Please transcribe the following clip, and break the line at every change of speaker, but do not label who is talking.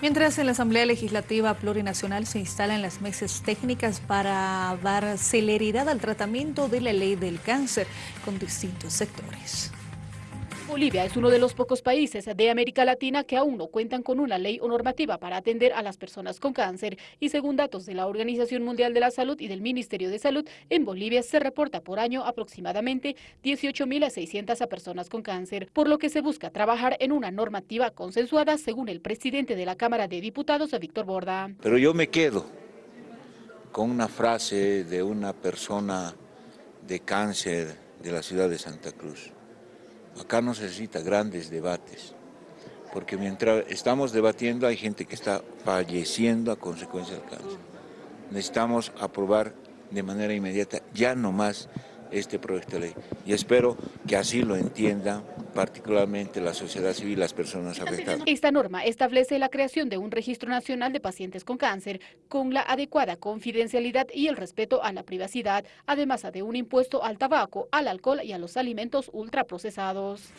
Mientras en la Asamblea Legislativa Plurinacional se instalan las mesas técnicas para dar celeridad al tratamiento de la ley del cáncer con distintos sectores.
Bolivia es uno de los pocos países de América Latina que aún no cuentan con una ley o normativa para atender a las personas con cáncer y según datos de la Organización Mundial de la Salud y del Ministerio de Salud, en Bolivia se reporta por año aproximadamente 18.600 personas con cáncer, por lo que se busca trabajar en una normativa consensuada según el presidente de la Cámara de Diputados, Víctor Borda.
Pero yo me quedo con una frase de una persona de cáncer de la ciudad de Santa Cruz. Acá no se necesita grandes debates, porque mientras estamos debatiendo hay gente que está falleciendo a consecuencia del cáncer. Necesitamos aprobar de manera inmediata, ya no más, este proyecto de ley. Y espero que así lo entienda particularmente la sociedad civil y las personas afectadas.
Esta norma establece la creación de un registro nacional de pacientes con cáncer con la adecuada confidencialidad y el respeto a la privacidad, además de un impuesto al tabaco, al alcohol y a los alimentos ultraprocesados.